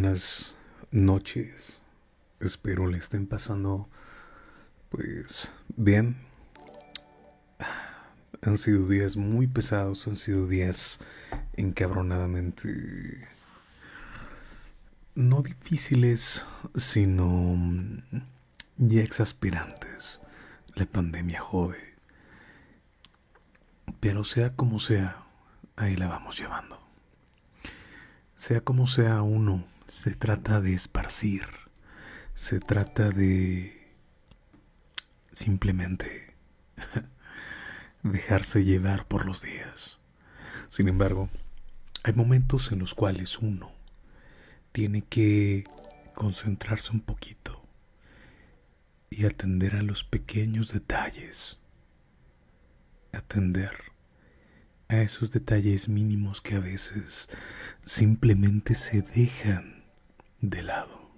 buenas noches. Espero le estén pasando pues bien. Han sido días muy pesados, han sido días encabronadamente no difíciles, sino ya exasperantes. La pandemia jode. Pero sea como sea, ahí la vamos llevando. Sea como sea uno, se trata de esparcir, se trata de simplemente dejarse llevar por los días. Sin embargo, hay momentos en los cuales uno tiene que concentrarse un poquito y atender a los pequeños detalles, atender a esos detalles mínimos que a veces simplemente se dejan de lado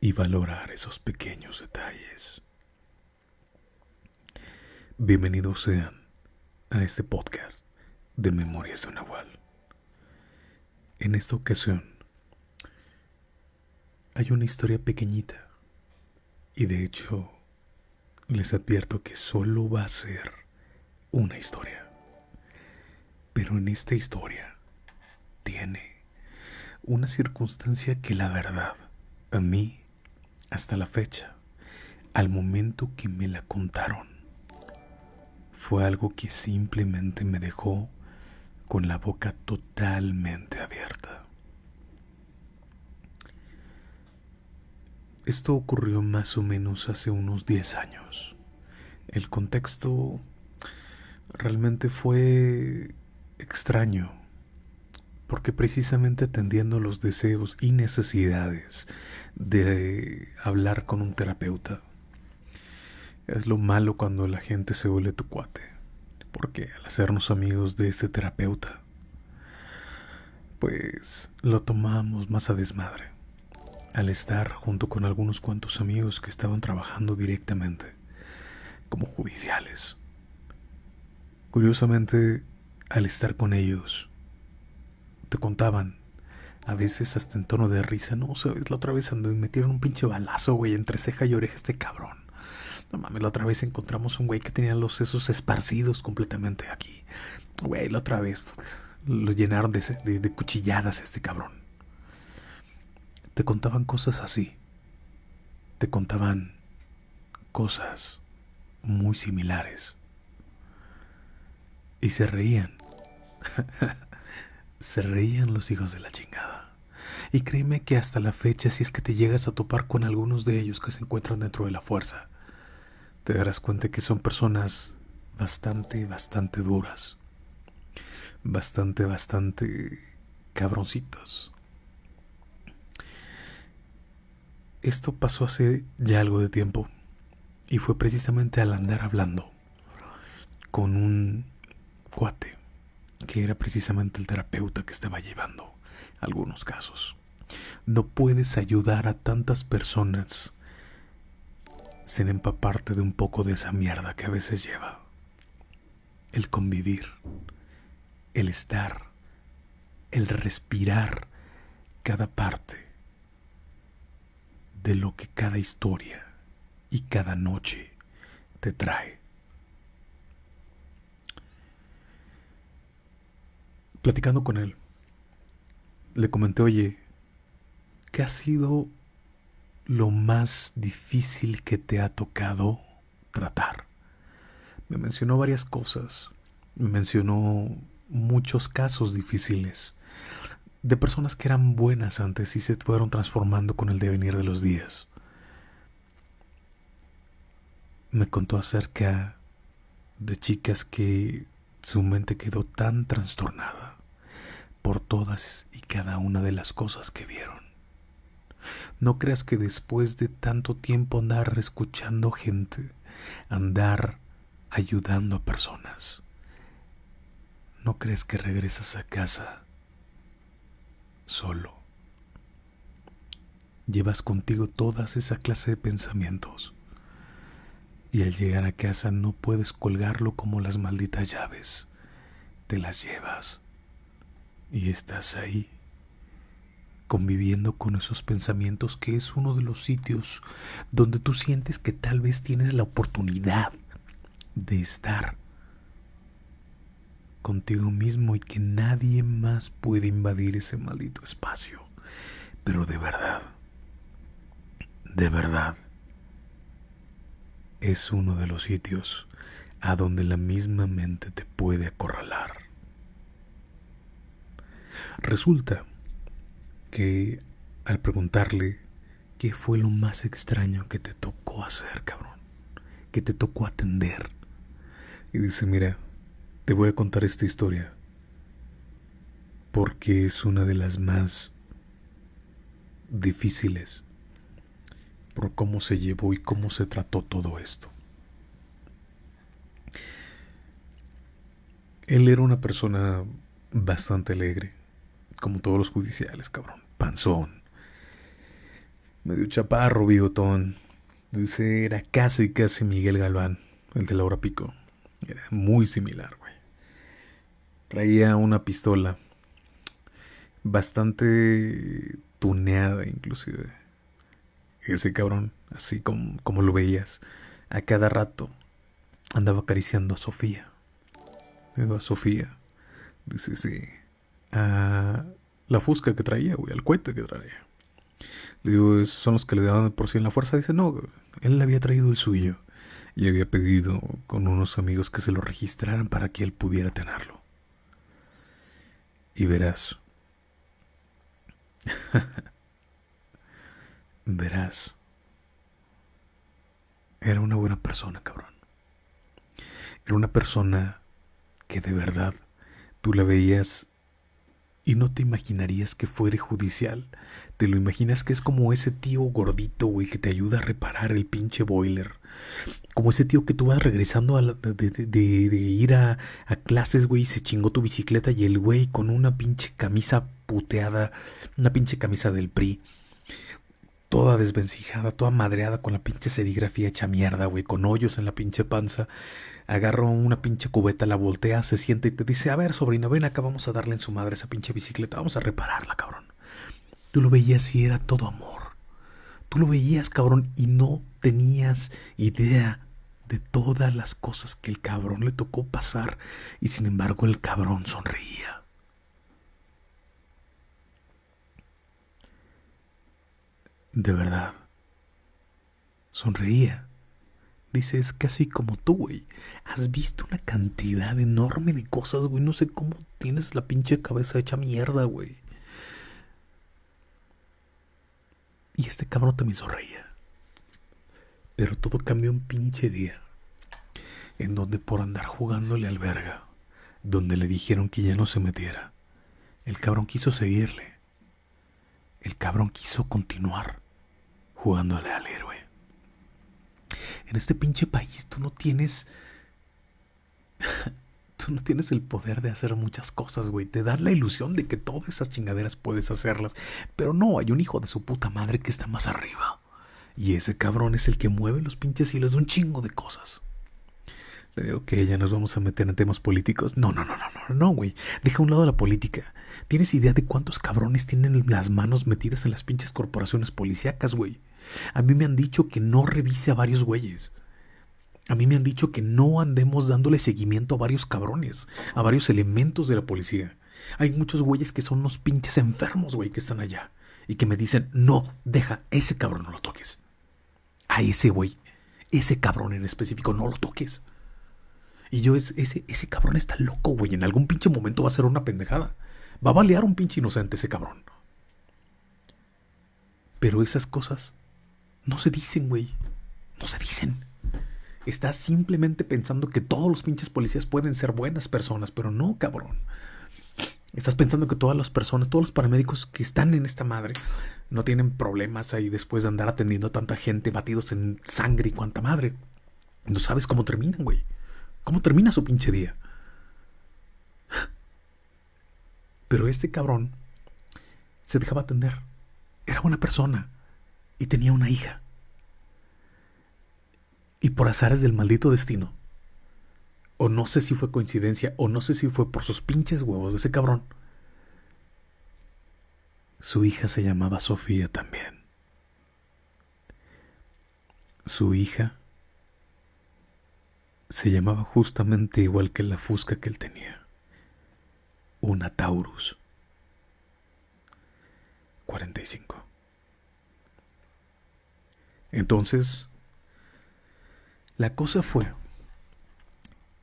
y valorar esos pequeños detalles. Bienvenidos sean a este podcast de Memorias de Nahual. En esta ocasión hay una historia pequeñita y de hecho les advierto que solo va a ser una historia. Pero en esta historia tiene una circunstancia que la verdad, a mí, hasta la fecha, al momento que me la contaron, fue algo que simplemente me dejó con la boca totalmente abierta. Esto ocurrió más o menos hace unos 10 años. El contexto realmente fue extraño, porque precisamente atendiendo los deseos y necesidades de hablar con un terapeuta, es lo malo cuando la gente se vuelve tu cuate, porque al hacernos amigos de este terapeuta, pues lo tomamos más a desmadre, al estar junto con algunos cuantos amigos que estaban trabajando directamente como judiciales. Curiosamente, al estar con ellos, te contaban, a veces hasta en tono de risa, no, sabes, la otra vez me metieron un pinche balazo, güey, entre ceja y oreja este cabrón. No mames, la otra vez encontramos un güey que tenía los sesos esparcidos completamente aquí. Güey, la otra vez pues, lo llenaron de, de cuchilladas este cabrón. Te contaban cosas así. Te contaban cosas muy similares. Y se reían. se reían los hijos de la chingada. Y créeme que hasta la fecha, si es que te llegas a topar con algunos de ellos que se encuentran dentro de la fuerza, te darás cuenta que son personas bastante, bastante duras. Bastante, bastante cabroncitos. Esto pasó hace ya algo de tiempo y fue precisamente al andar hablando con un cuate, que era precisamente el terapeuta que estaba llevando algunos casos. No puedes ayudar a tantas personas sin empaparte de un poco de esa mierda que a veces lleva. El convivir, el estar, el respirar cada parte de lo que cada historia y cada noche te trae. Platicando con él, le comenté, oye, ¿qué ha sido lo más difícil que te ha tocado tratar? Me mencionó varias cosas, me mencionó muchos casos difíciles de personas que eran buenas antes y se fueron transformando con el devenir de los días. Me contó acerca de chicas que su mente quedó tan trastornada por todas y cada una de las cosas que vieron. No creas que después de tanto tiempo andar escuchando gente, andar ayudando a personas. ¿No crees que regresas a casa solo? Llevas contigo todas esa clase de pensamientos y al llegar a casa no puedes colgarlo como las malditas llaves. Te las llevas y estás ahí conviviendo con esos pensamientos que es uno de los sitios donde tú sientes que tal vez tienes la oportunidad de estar contigo mismo y que nadie más puede invadir ese maldito espacio. Pero de verdad, de verdad, es uno de los sitios a donde la misma mente te puede acorralar. Resulta que al preguntarle qué fue lo más extraño que te tocó hacer, cabrón, que te tocó atender, y dice, mira, te voy a contar esta historia porque es una de las más difíciles por cómo se llevó y cómo se trató todo esto. Él era una persona bastante alegre, como todos los judiciales, cabrón. Panzón. Medio chaparro, bigotón. Dice, era casi, casi Miguel Galván, el de Laura Pico. Era muy similar, güey. Traía una pistola bastante tuneada, inclusive. Ese cabrón, así como, como lo veías, a cada rato andaba acariciando a Sofía. Digo, a Sofía. Dice, sí. A la fusca que traía, güey, al cohete que traía. Le digo, son los que le daban por sí en la fuerza. Dice, no, él le había traído el suyo y había pedido con unos amigos que se lo registraran para que él pudiera tenerlo. Y verás. verás. Era una buena persona, cabrón. Era una persona que de verdad tú la veías y no te imaginarías que fuere judicial. Te lo imaginas que es como ese tío gordito, güey, que te ayuda a reparar el pinche boiler como ese tío que tú vas regresando a de, ir a, a clases, güey, y se chingó tu bicicleta y el güey con una pinche camisa puteada, una pinche camisa del PRI, toda desvencijada, toda madreada con la pinche serigrafía hecha mierda, güey, con hoyos en la pinche panza. Agarra una pinche cubeta, la voltea, se siente y te dice, a ver, sobrino, ven acá, vamos a darle en su madre esa pinche bicicleta, vamos a repararla, cabrón. Tú lo veías y era todo amor. Tú lo veías, cabrón, y no tenías idea de todas las cosas que el cabrón le tocó pasar y sin embargo el cabrón sonreía. De verdad, sonreía. Dice, es casi como tú, güey. Has visto una cantidad enorme de cosas, güey. No sé cómo tienes la pinche cabeza hecha mierda, güey. Y este cabrón también sonreía. Pero todo cambió un pinche día. En donde por andar jugándole al verga, donde le dijeron que ya no se metiera, el cabrón quiso seguirle. El cabrón quiso continuar jugándole al héroe. En este pinche país tú no tienes tú no tienes el poder de hacer muchas cosas, güey. Te dan la ilusión de que todas esas chingaderas puedes hacerlas. Pero no, hay un hijo de su puta madre que está más arriba. Y ese cabrón es el que mueve los pinches hilos de un chingo de cosas. Le digo que ya nos vamos a meter en temas políticos. No, no, no, no, no, no, güey. Deja a un lado la política. ¿Tienes idea de cuántos cabrones tienen las manos metidas en las pinches corporaciones policíacas, güey? A mí me han dicho que no revise a varios güeyes. A mí me han dicho que no andemos dándole seguimiento a varios cabrones, a varios elementos de la policía. Hay muchos güeyes que son unos pinches enfermos, güey, que están allá. Y que me dicen, no, deja, ese cabrón no lo toques. A ese güey, ese cabrón en específico, no lo toques. Y yo, ese, ese cabrón está loco, güey. En algún pinche momento va a ser una pendejada. Va a balear un pinche inocente ese cabrón. Pero esas cosas no se dicen, güey. No se dicen. Estás simplemente pensando que todos los pinches policías pueden ser buenas personas, pero no, cabrón. Estás pensando que todas las personas, todos los paramédicos que están en esta madre, no tienen problemas ahí después de andar atendiendo a tanta gente batidos en sangre y cuanta madre. No sabes cómo terminan, güey. ¿Cómo termina su pinche día? Pero este cabrón se dejaba atender. Era buena persona y tenía una hija. Y por azares del maldito destino, o no sé si fue coincidencia, o no sé si fue por sus pinches huevos de ese cabrón, su hija se llamaba Sofía también. Su hija se llamaba justamente igual que la fusca que él tenía. Una Taurus. 45. Entonces, la cosa fue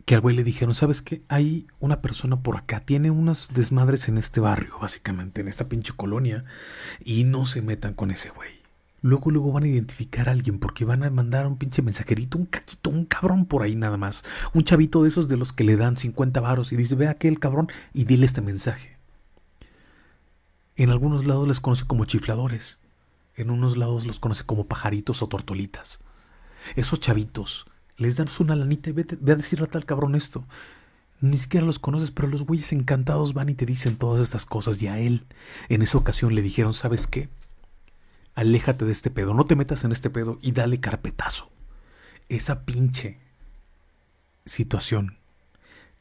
que al güey le dijeron, ¿sabes qué? Hay una persona por acá, tiene unas desmadres en este barrio, básicamente, en esta pinche colonia, y no se metan con ese güey. Luego, luego van a identificar a alguien porque van a mandar un pinche mensajerito, un caquito, un cabrón por ahí nada más. Un chavito de esos de los que le dan 50 varos y dice, ve aquel cabrón y dile este mensaje. En algunos lados les conoce como chifladores. En unos lados los conoce como pajaritos o tortolitas. Esos chavitos les dan una lanita y ve, a decirle a tal cabrón esto. Ni siquiera los conoces, pero los güeyes encantados van y te dicen todas estas cosas. Y a él, en esa ocasión, le dijeron, ¿sabes qué? aléjate de este pedo, no te metas en este pedo y dale carpetazo. Esa pinche situación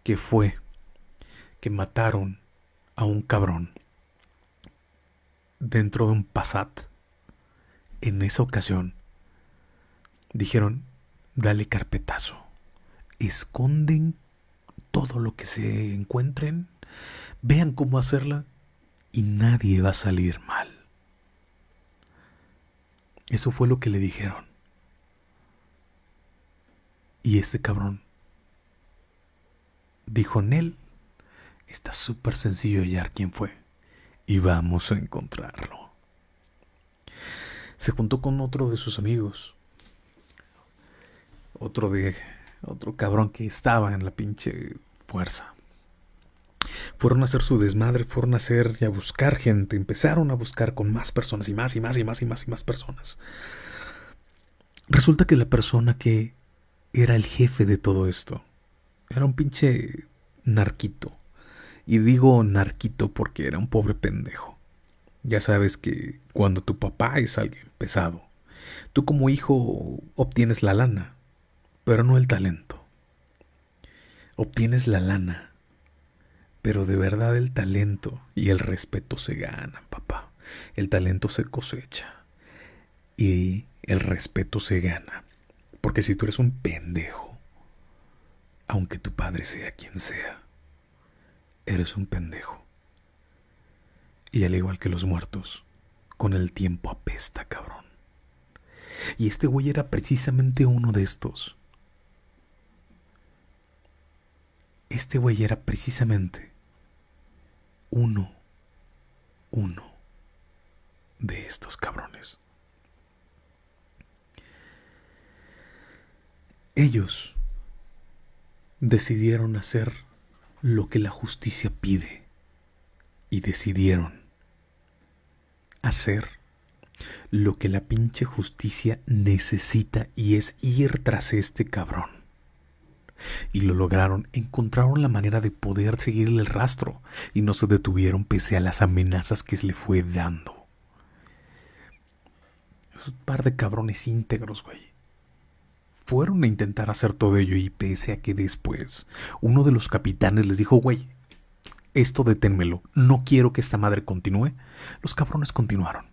que fue que mataron a un cabrón dentro de un Passat, en esa ocasión, dijeron, dale carpetazo, esconden todo lo que se encuentren, vean cómo hacerla y nadie va a salir mal. Eso fue lo que le dijeron. Y este cabrón dijo, Nel, está súper sencillo hallar quién fue. Y vamos a encontrarlo. Se juntó con otro de sus amigos. Otro de. Otro cabrón que estaba en la pinche fuerza. Fueron a hacer su desmadre, fueron a hacer y a buscar gente, empezaron a buscar con más personas y más y más y más y más y más personas. Resulta que la persona que era el jefe de todo esto era un pinche narquito. Y digo narquito porque era un pobre pendejo. Ya sabes que cuando tu papá es alguien pesado, tú como hijo obtienes la lana, pero no el talento. Obtienes la lana pero de verdad el talento y el respeto se ganan, papá. El talento se cosecha. Y el respeto se gana. Porque si tú eres un pendejo, aunque tu padre sea quien sea, eres un pendejo. Y al igual que los muertos, con el tiempo apesta, cabrón. Y este güey era precisamente uno de estos. Este güey era precisamente uno, uno de estos cabrones. Ellos decidieron hacer lo que la justicia pide y decidieron hacer lo que la pinche justicia necesita y es ir tras este cabrón. Y lo lograron, encontraron la manera de poder seguirle el rastro y no se detuvieron pese a las amenazas que se le fue dando. Es un par de cabrones íntegros, güey. Fueron a intentar hacer todo ello y pese a que después uno de los capitanes les dijo, güey, esto deténmelo, no quiero que esta madre continúe, los cabrones continuaron.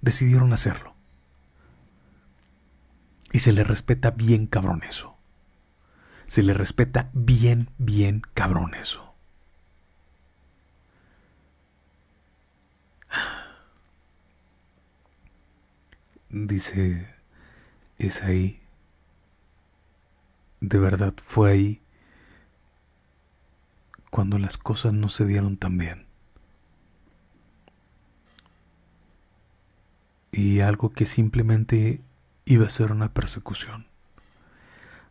Decidieron hacerlo. Y se le respeta bien cabrón eso se le respeta bien, bien cabrón eso. Dice, es ahí. De verdad fue ahí cuando las cosas no se dieron tan bien. Y algo que simplemente iba a ser una persecución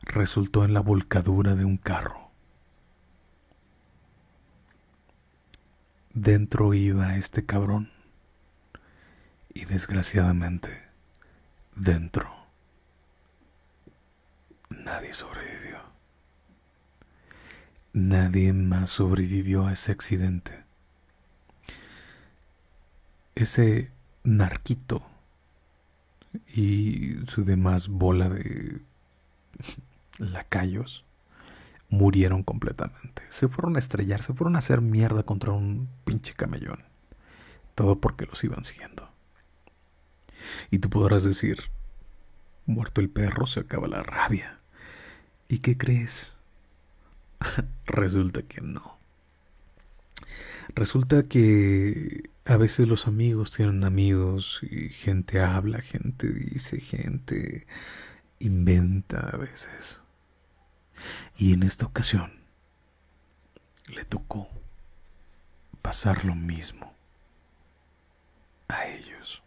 resultó en la volcadura de un carro. Dentro iba este cabrón y desgraciadamente dentro nadie sobrevivió. Nadie más sobrevivió a ese accidente. Ese narquito y su demás bola de lacayos murieron completamente. Se fueron a estrellar, se fueron a hacer mierda contra un pinche camellón. Todo porque los iban siguiendo. Y tú podrás decir, muerto el perro se acaba la rabia. ¿Y qué crees? Resulta que no. Resulta que a veces los amigos tienen amigos y gente habla, gente dice, gente inventa a veces. Y en esta ocasión le tocó pasar lo mismo a ellos.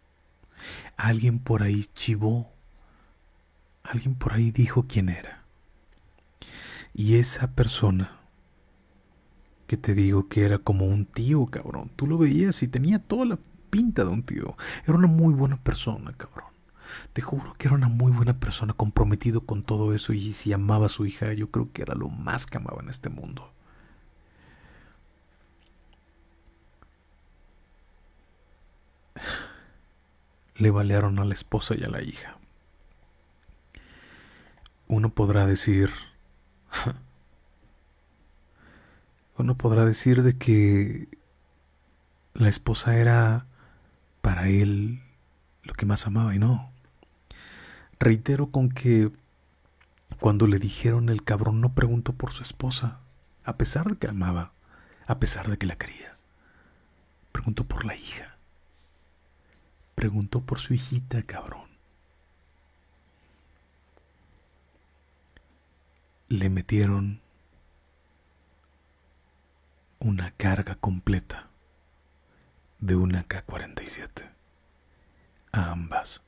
Alguien por ahí chivó, alguien por ahí dijo quién era. Y esa persona que te digo que era como un tío, cabrón, tú lo veías y tenía toda la pinta de un tío. Era una muy buena persona, cabrón. Te juro que era una muy buena persona, comprometido con todo eso y si amaba a su hija, yo creo que era lo más que amaba en este mundo. Le balearon a la esposa y a la hija. Uno podrá decir, uno podrá decir de que la esposa era para él lo que más amaba y no. Reitero con que cuando le dijeron el cabrón no preguntó por su esposa, a pesar de que amaba, a pesar de que la quería. Preguntó por la hija. Preguntó por su hijita, cabrón. Le metieron una carga completa de una K-47 a ambas.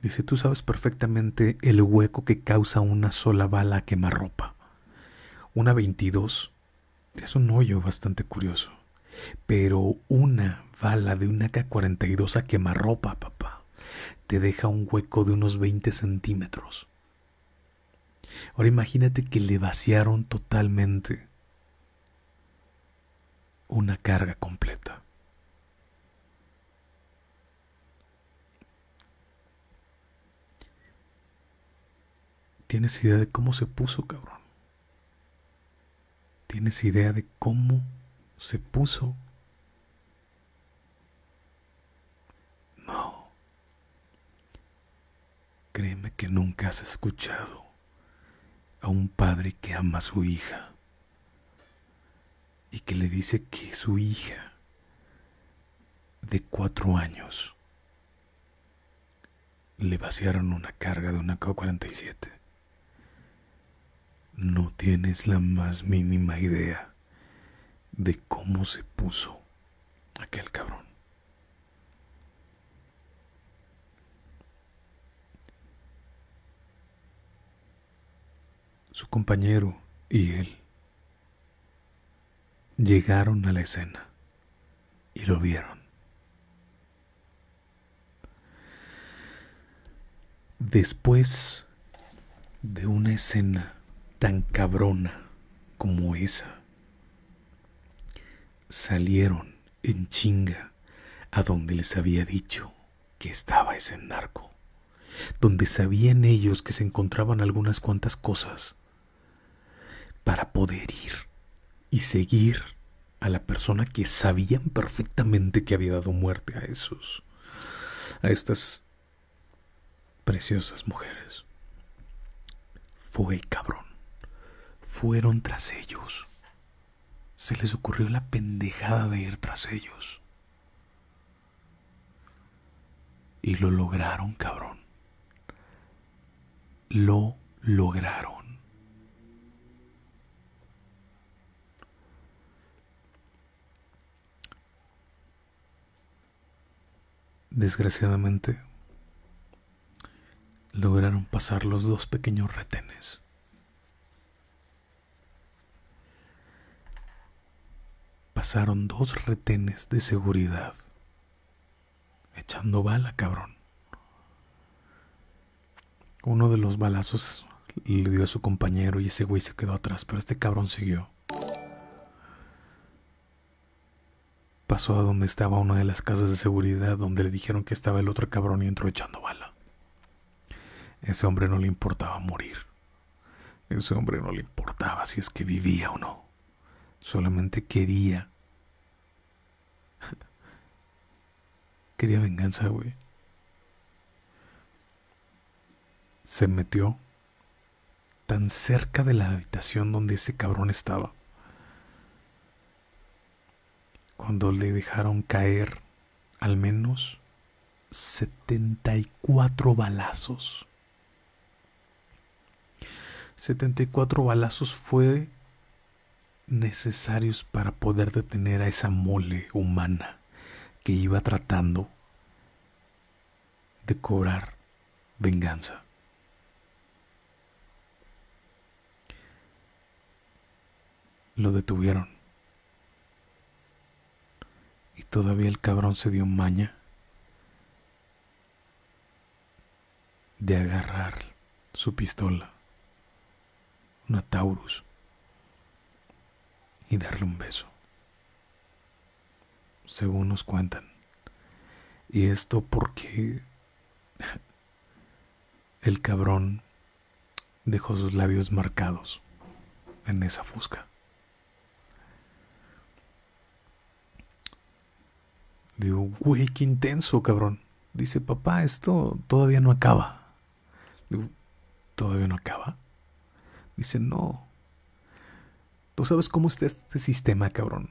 Dice, tú sabes perfectamente el hueco que causa una sola bala a quemarropa. Una 22 es un hoyo bastante curioso. Pero una bala de una K-42 a quemarropa, papá, te deja un hueco de unos 20 centímetros. Ahora imagínate que le vaciaron totalmente una carga completa. ¿Tienes idea de cómo se puso, cabrón? ¿Tienes idea de cómo se puso? No. Créeme que nunca has escuchado a un padre que ama a su hija y que le dice que su hija de cuatro años le vaciaron una carga de una K-47 no tienes la más mínima idea de cómo se puso aquel cabrón. Su compañero y él llegaron a la escena y lo vieron. Después de una escena tan cabrona como esa. Salieron en chinga a donde les había dicho que estaba ese narco, donde sabían ellos que se encontraban algunas cuantas cosas para poder ir y seguir a la persona que sabían perfectamente que había dado muerte a esos, a estas preciosas mujeres. Fue cabrón fueron tras ellos. Se les ocurrió la pendejada de ir tras ellos. Y lo lograron, cabrón. Lo lograron. Desgraciadamente, lograron pasar los dos pequeños retenes. pasaron dos retenes de seguridad. Echando bala, cabrón. Uno de los balazos le dio a su compañero y ese güey se quedó atrás, pero este cabrón siguió. Pasó a donde estaba una de las casas de seguridad donde le dijeron que estaba el otro cabrón y entró echando bala. Ese hombre no le importaba morir. Ese hombre no le importaba si es que vivía o no. Solamente quería. quería venganza, güey. Se metió tan cerca de la habitación donde ese cabrón estaba. Cuando le dejaron caer al menos 74 balazos. 74 balazos fue necesarios para poder detener a esa mole humana que iba tratando de cobrar venganza. Lo detuvieron. Y todavía el cabrón se dio maña de agarrar su pistola, una Taurus, y darle un beso, según nos cuentan. Y esto porque el cabrón dejó sus labios marcados en esa fusca. Digo, güey, qué intenso, cabrón. Dice, papá, esto todavía no acaba. Digo, ¿todavía no acaba? Dice, no. Tú sabes cómo está este sistema, cabrón.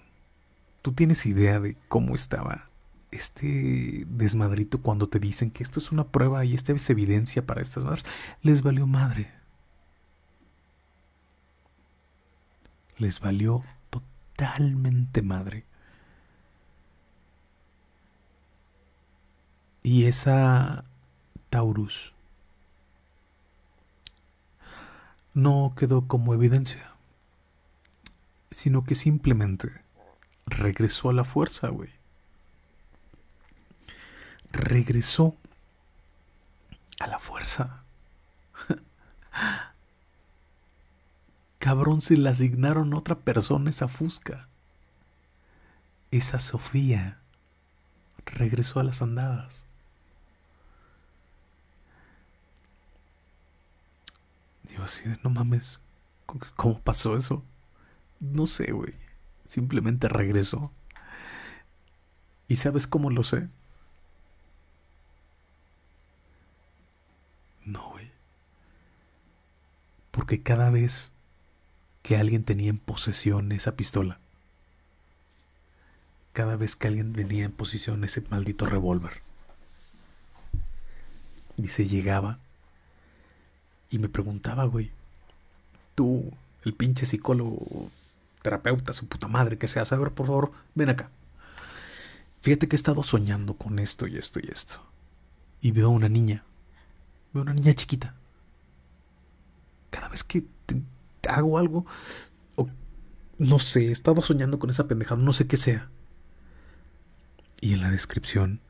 Tú tienes idea de cómo estaba este desmadrito cuando te dicen que esto es una prueba y esta es evidencia para estas madres. Les valió madre. Les valió totalmente madre. Y esa Taurus no quedó como evidencia, sino que simplemente regresó a la fuerza, güey. Regresó a la fuerza. Cabrón, se le asignaron a otra persona esa fusca. Esa Sofía regresó a las andadas. Yo así de, no mames, ¿cómo pasó eso? No sé, güey. Simplemente regresó. ¿Y sabes cómo lo sé? No, güey. Porque cada vez que alguien tenía en posesión esa pistola, cada vez que alguien venía en posición ese maldito revólver, y se llegaba y me preguntaba, güey, tú, el pinche psicólogo, terapeuta, su puta madre que sea, a ver, por favor, ven acá. Fíjate que he estado soñando con esto y esto y esto. Y veo a una niña. Veo a una niña chiquita. Cada vez que hago algo, no sé, he estado soñando con esa pendejada, no sé qué sea. Y en la descripción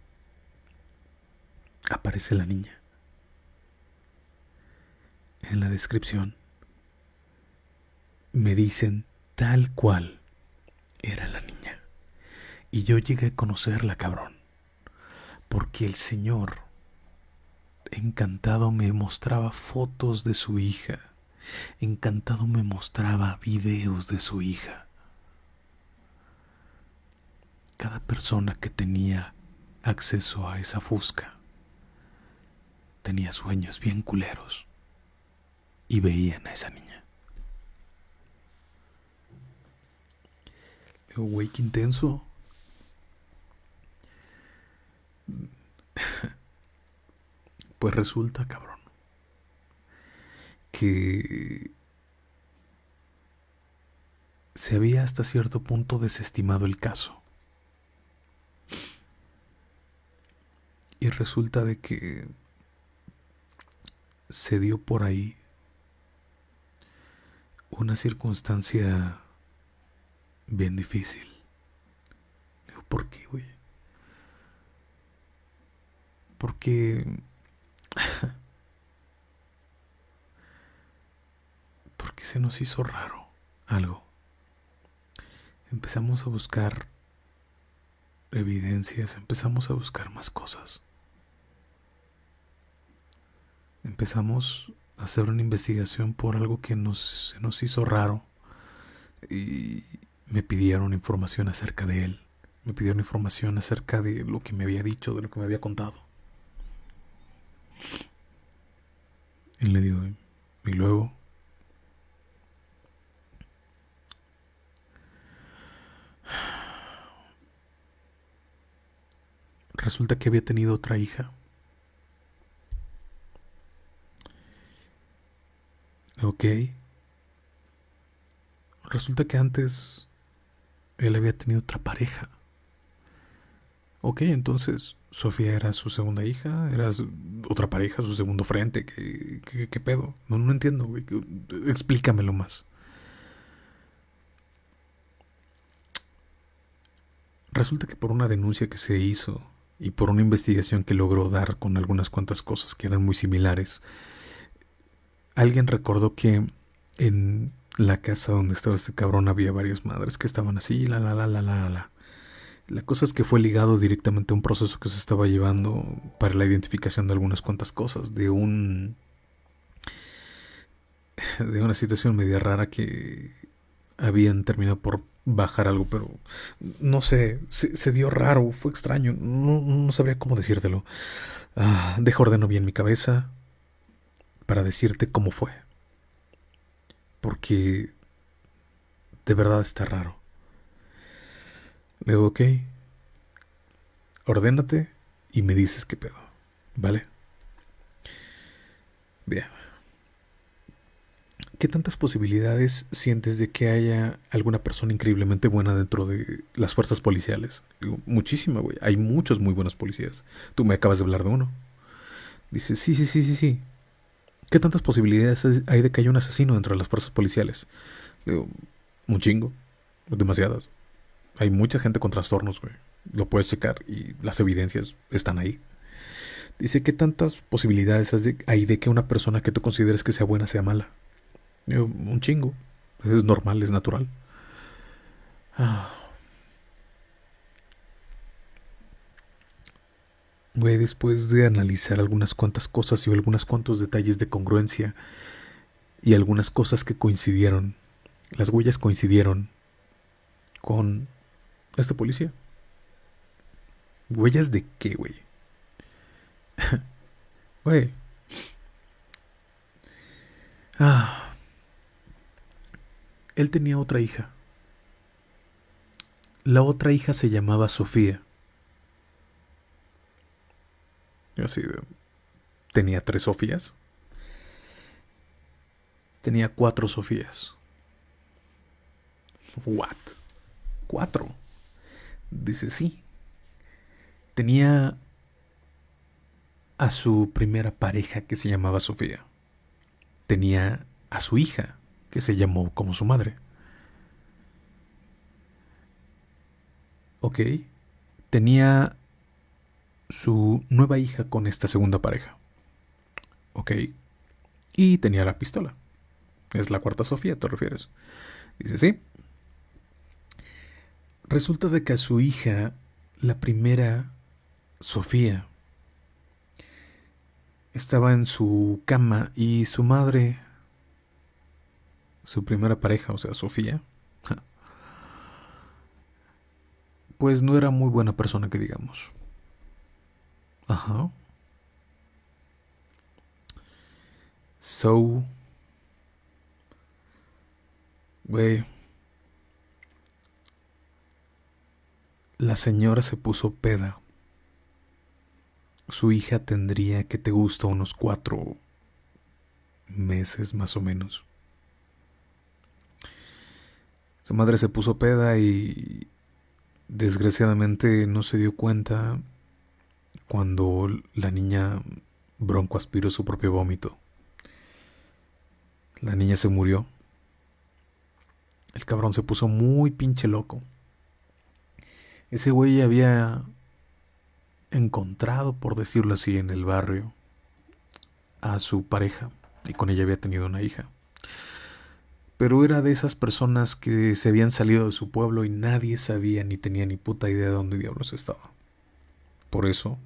aparece la niña en la descripción me dicen tal cual era la niña. Y yo llegué a conocerla, cabrón. Porque el Señor, encantado, me mostraba fotos de su hija. Encantado me mostraba videos de su hija. Cada persona que tenía acceso a esa fusca tenía sueños bien culeros y veían a esa niña. Digo, qué intenso. Pues resulta, cabrón, que se había hasta cierto punto desestimado el caso. Y resulta de que se dio por ahí una circunstancia bien difícil. Digo, ¿por qué, güey? Porque porque se nos hizo raro algo. Empezamos a buscar evidencias, empezamos a buscar más cosas. Empezamos hacer una investigación por algo que nos, nos hizo raro y me pidieron información acerca de él. Me pidieron información acerca de lo que me había dicho, de lo que me había contado. Y le digo, y luego resulta que había tenido otra hija. Ok. Resulta que antes él había tenido otra pareja. Ok, entonces Sofía era su segunda hija, era otra pareja, su segundo frente. ¿Qué, qué, pedo? No, no entiendo, güey. Explícamelo más. Resulta que por una denuncia que se hizo y por una investigación que logró dar con algunas cuantas cosas que eran muy similares, alguien recordó que en la casa donde estaba este cabrón había varias madres que estaban así, la la la la la la. La cosa es que fue ligado directamente a un proceso que se estaba llevando para la identificación de algunas cuantas cosas, de un de una situación media rara que habían terminado por bajar algo, pero no sé, se, dio raro, fue extraño, no, sabría cómo decírtelo. Ah, ordeno bien mi cabeza para decirte cómo fue. Porque de verdad está raro. Le digo, ok, ordénate y me dices qué pedo, ¿vale? Bien. ¿Qué tantas posibilidades sientes de que haya alguna persona increíblemente buena dentro de las fuerzas policiales? Digo, muchísima, güey. Hay muchos muy buenos policías. Tú me acabas de hablar de uno. Dice, sí, sí, sí, sí, sí. ¿Qué tantas posibilidades hay de que haya un asesino dentro de las fuerzas policiales? Digo, un chingo. Demasiadas. Hay mucha gente con trastornos, güey. Lo puedes checar y las evidencias están ahí. Dice, ¿qué tantas posibilidades hay de que una persona que tú consideres que sea buena sea mala? un chingo. Es normal, es natural. Ah. Güey, después de analizar algunas cuantas cosas y algunos cuantos detalles de congruencia y algunas cosas que coincidieron, las huellas coincidieron con este policía. ¿Huellas de qué, güey? Güey. ah. Él tenía otra hija. La otra hija se llamaba Sofía. Yo así tenía tres Sofías. Tenía cuatro Sofías. What? Cuatro. Dice sí. Tenía a su primera pareja que se llamaba Sofía. Tenía a su hija que se llamó como su madre. Ok, tenía su nueva hija con esta segunda pareja. Ok, y tenía la pistola. Es la cuarta Sofía, ¿te refieres? Dice, sí. Resulta de que a su hija, la primera Sofía, estaba en su cama y su madre su primera pareja, o sea, Sofía, pues no era muy buena persona que digamos. Ajá. So, güey, la señora se puso peda. Su hija tendría que te gusta unos cuatro meses más o menos. Su madre se puso peda y desgraciadamente no se dio cuenta cuando la niña bronco aspiró su propio vómito. La niña se murió. El cabrón se puso muy pinche loco. Ese güey había encontrado, por decirlo así, en el barrio a su pareja y con ella había tenido una hija. pero era de esas personas que se habían salido de su pueblo y nadie sabía ni tenía ni puta idea de dónde diablos estaba. Por eso,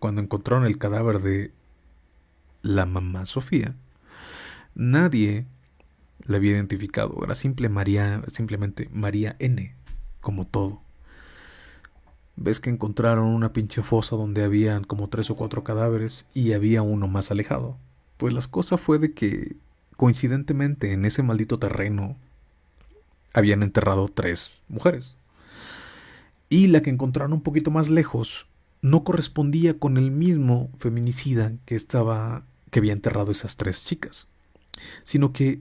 cuando encontraron el cadáver de la mamá Sofía, nadie la había identificado. Era simple María, simplemente María N, como todo. Ves que encontraron una pinche fosa donde habían como tres o cuatro cadáveres y había uno más alejado. Pues la cosa fue de que coincidentemente en ese maldito terreno habían enterrado tres mujeres. Y la que encontraron un poquito más lejos no correspondía con el mismo feminicida que estaba que había enterrado esas tres chicas, sino que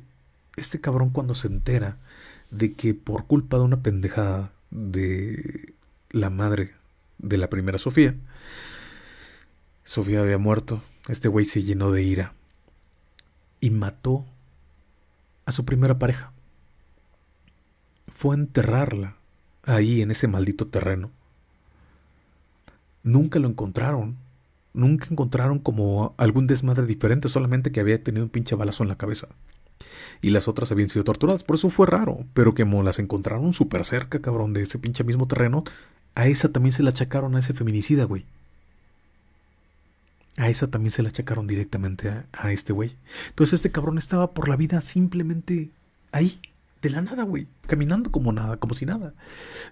este cabrón cuando se entera de que por culpa de una pendejada de la madre de la primera Sofía, Sofía había muerto, este güey se llenó de ira y mató a su primera pareja. Fue a enterrarla ahí en ese maldito terreno. Nunca lo encontraron. Nunca encontraron como algún desmadre diferente, solamente que había tenido un pinche balazo en la cabeza. Y las otras habían sido torturadas, por eso fue raro. Pero que como las encontraron súper cerca, cabrón, de ese pinche mismo terreno, a esa también se la achacaron a ese feminicida, güey. A esa también se la achacaron directamente a, este güey. Entonces este cabrón estaba por la vida simplemente ahí, de la nada, güey. Caminando como nada, como si nada.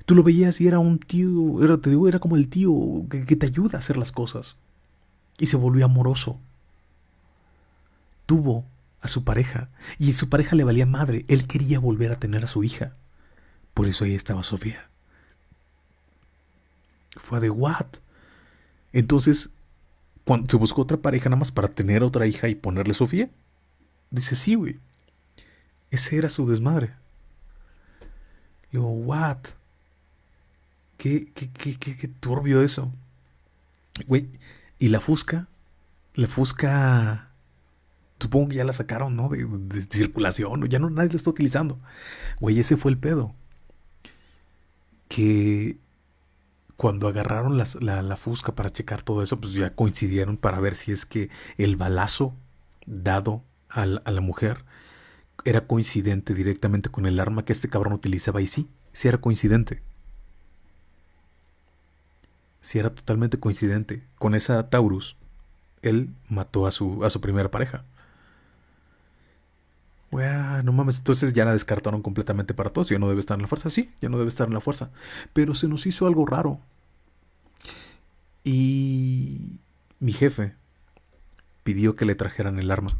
Tú lo veías y era un tío, era, te digo, era como el tío que, que te ayuda a hacer las cosas. Y se volvió amoroso. Tuvo a su pareja y a su pareja le valía madre. Él quería volver a tener a su hija. Por eso ahí estaba Sofía. Fue de what? Entonces cuando se buscó otra pareja nada más para tener otra hija y ponerle Sofía. Dice, sí, güey. Ese era su desmadre. Le digo, what? ¿Qué, qué, qué, qué, turbio eso? Güey, y la Fusca, la Fusca, supongo que ya la sacaron, ¿no? De, de circulación, ya no nadie la está utilizando. Güey, ese fue el pedo. Que cuando agarraron la, fusca para checar todo eso, pues ya coincidieron para ver si es que el balazo dado a la, mujer era coincidente directamente con el arma que este cabrón utilizaba y sí, sí era coincidente. Sí era totalmente coincidente. Con esa Taurus, él mató a su, a su primera pareja. no mames, entonces ya la descartaron completamente para todos. Ya no debe estar en la fuerza. Sí, ya no debe estar en la fuerza. Pero se nos hizo algo raro. Y mi jefe pidió que le trajeran el arma.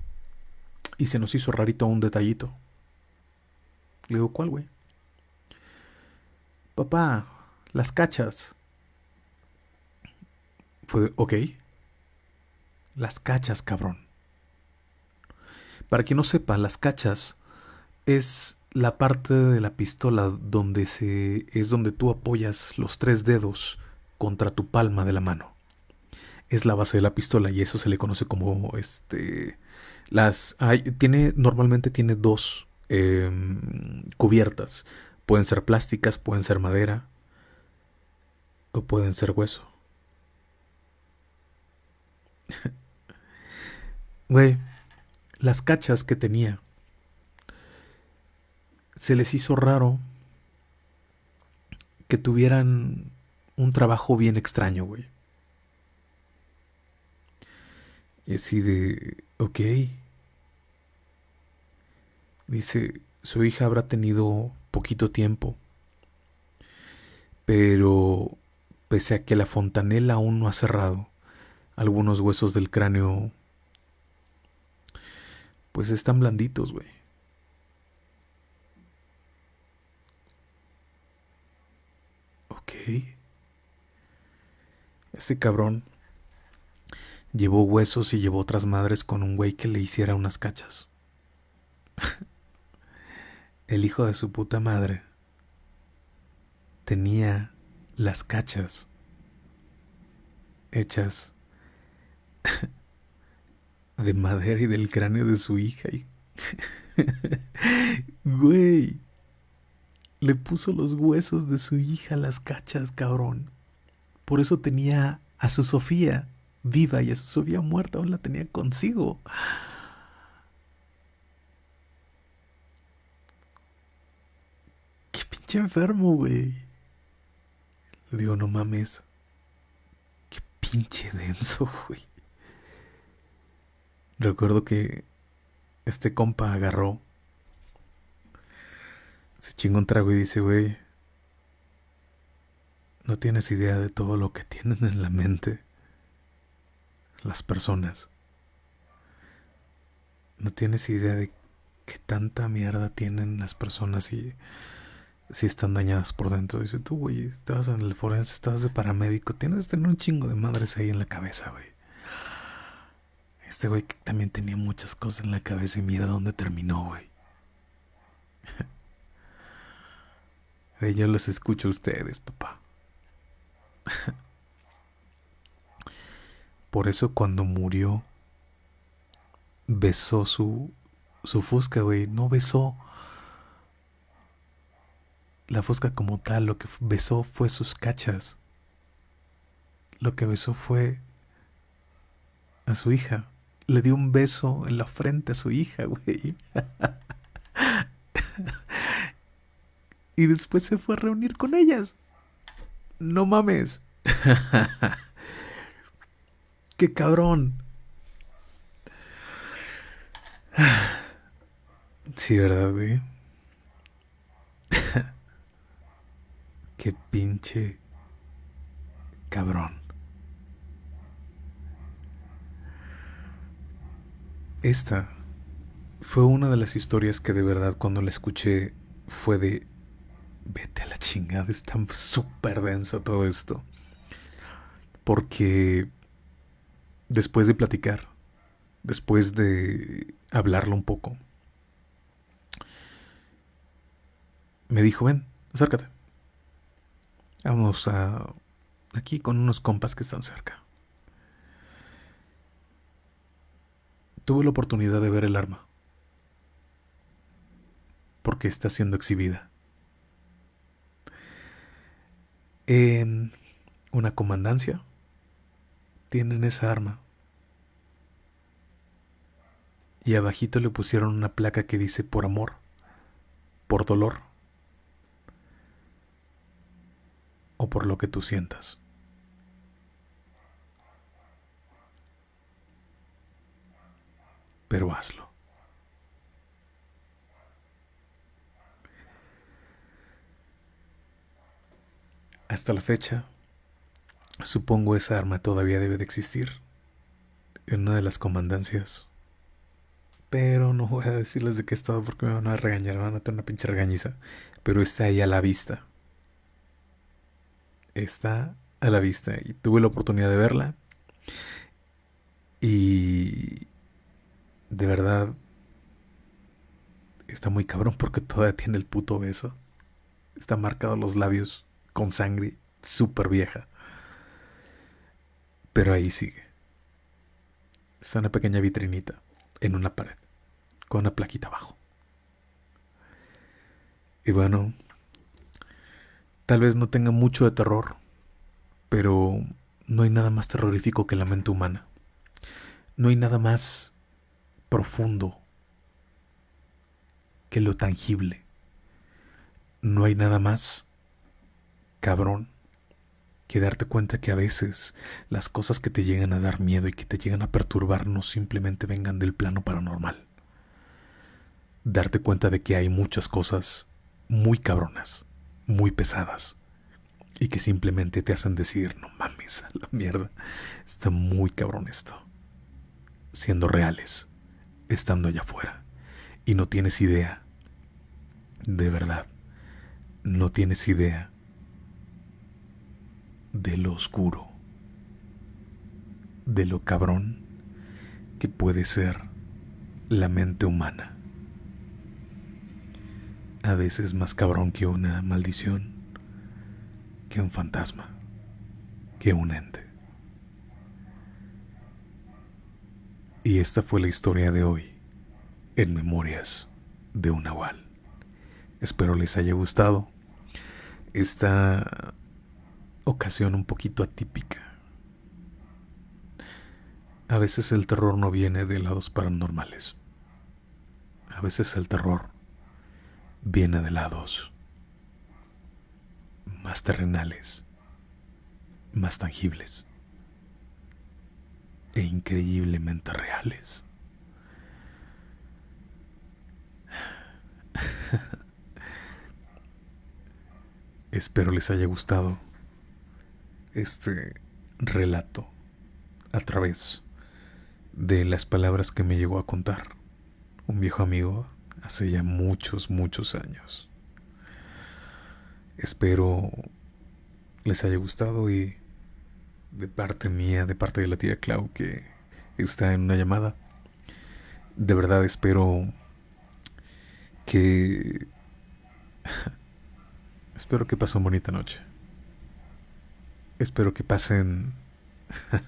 Y se nos hizo rarito un detallito. Le digo, ¿cuál, güey? Papá, las cachas. Fue ok. Las cachas, cabrón. Para quien no sepa, las cachas es la parte de la pistola donde se es donde tú apoyas los tres dedos contra tu palma de la mano. Es la base de la pistola y eso se le conoce como este las hay, tiene normalmente tiene dos em, cubiertas. Pueden ser plásticas, pueden ser madera o pueden ser hueso. Güey, las cachas que tenía se les hizo raro que tuvieran un trabajo bien extraño, güey. Y así de, ok. Dice, su hija habrá tenido poquito tiempo, pero pese a que la fontanela aún no ha cerrado, algunos huesos del cráneo pues están blanditos, güey. Ok. Este cabrón llevó huesos y llevó otras madres con un güey que le hiciera unas cachas. El hijo de su puta madre tenía las cachas hechas de madera y del cráneo de su hija. Güey, le puso los huesos de su hija las cachas, cabrón. Por eso tenía a su Sofía viva y a su Sofía muerta aún la tenía consigo. pinche enfermo, güey. Le digo, no mames. Qué pinche denso, güey. Recuerdo que este compa agarró, se chingó un trago y dice, güey, no tienes idea de todo lo que tienen en la mente las personas. No tienes idea de qué tanta mierda tienen las personas y si están dañadas por dentro. Dice, tú, güey, estabas en el forense, estabas de paramédico, tienes que tener un chingo de madres ahí en la cabeza, güey. Este güey también tenía muchas cosas en la cabeza y mira dónde terminó, güey. yo los escucho a ustedes, papá. Por eso cuando murió, besó su, su fusca, güey. No besó la fusca como tal. Lo que besó fue sus cachas. Lo que besó fue a su hija. Le dio un beso en la frente a su hija, güey. y después se fue a reunir con ellas. No mames. Qué cabrón. Sí, ¿verdad, güey? Qué pinche cabrón. Esta fue una de las historias que de verdad cuando la escuché fue de vete a la chingada, está súper denso todo esto. Porque después de platicar, después de hablarlo un poco, me dijo, ven, acércate. Vamos a aquí con unos compas que están cerca. Tuve la oportunidad de ver el arma, porque está siendo exhibida. En una comandancia tienen esa arma. Y abajito le pusieron una placa que dice por amor, por dolor o por lo que tú sientas. Pero hazlo. Hasta la fecha, supongo esa arma todavía debe de existir en una de las comandancias. Pero no voy a decirles de qué estado porque me van a regañar, me van a tener una pinche regañiza. Pero está ahí a la vista. Está a la vista y tuve la oportunidad de verla. Y de verdad está muy cabrón porque todavía tiene el puto beso. Está marcado los labios con sangre súper vieja. Pero ahí sigue. Está una pequeña vitrinita en una pared, con una plaquita abajo. Y bueno, tal vez no tenga mucho de terror, pero no hay nada más terrorífico que la mente humana. No hay nada más profundo que lo tangible. No hay nada más cabrón que darte cuenta que a veces las cosas que te llegan a dar miedo y que te llegan a perturbar no simplemente vengan del plano paranormal. Darte cuenta de que hay muchas cosas muy cabronas, muy pesadas, y que simplemente te hacen decir, no mames, a la mierda, está muy cabrón esto. Siendo reales, estando allá afuera, y no tienes idea, de verdad, no tienes idea de lo oscuro, de lo cabrón que puede ser la mente humana. A veces más cabrón que una maldición, que un fantasma, que un ente. Y esta fue la historia de hoy en Memorias de un Nahual. Espero les haya gustado. Esta ocasión un poquito atípica. A veces el terror no viene de lados paranormales. A veces el terror viene de lados más terrenales, más tangibles e increíblemente reales. Espero les haya gustado este relato a través de las palabras que me llegó a contar un viejo amigo hace ya muchos, muchos años. Espero les haya gustado y de parte mía, de parte de la tía Clau que está en una llamada, de verdad espero que... espero que pasen bonita noche. Espero que pasen...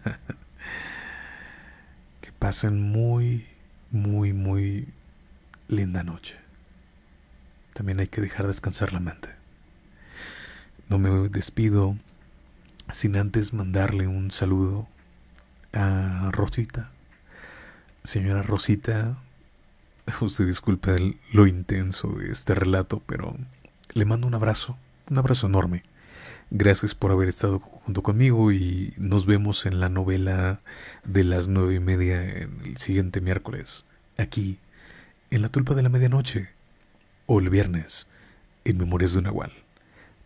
que pasen muy, muy, muy linda noche. También hay que dejar descansar la mente. No me despido sin antes mandarle un saludo a Rosita. Señora Rosita, usted disculpe lo intenso de este relato, pero le mando un abrazo, un abrazo enorme. Gracias por haber estado junto conmigo y nos vemos en la novela de las nueve y media en el siguiente miércoles, aquí, en la tulpa de la medianoche, o el viernes, en Memorias de un Nahual.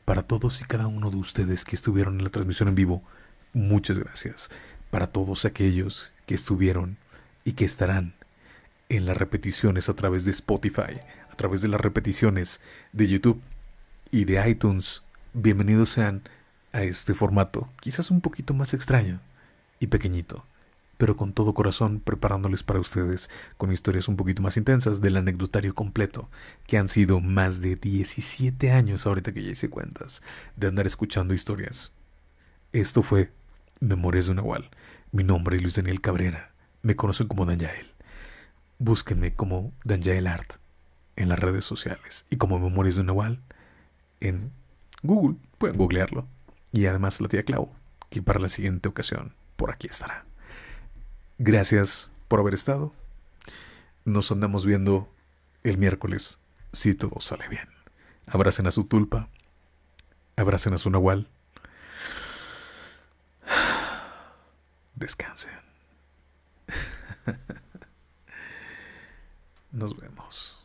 Para todos y cada uno de ustedes que estuvieron en la transmisión en vivo, muchas gracias. Para todos aquellos que estuvieron y que estarán en las repeticiones a través de Spotify, a través de las repeticiones de YouTube y de iTunes, bienvenidos sean a este formato, quizás un poquito más extraño y pequeñito pero con todo corazón preparándoles para ustedes con historias un poquito más intensas del anecdotario completo, que han sido más de 17 años ahorita que ya hice cuentas, de andar escuchando historias. Esto fue Memorias de Nahual. Mi nombre es Luis Daniel Cabrera. Me conocen como Danjael. Búsquenme como Danjael Art en las redes sociales y como Memorias de Nahual en Google. Pueden googlearlo. Y además la tía Clau, que para la siguiente ocasión por aquí estará. Gracias por haber estado. Nos andamos viendo el miércoles si todo sale bien. Abracen a su tulpa. Abracen a su nahual. Descansen. Nos vemos.